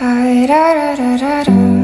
Hi, da, da, da, da, da.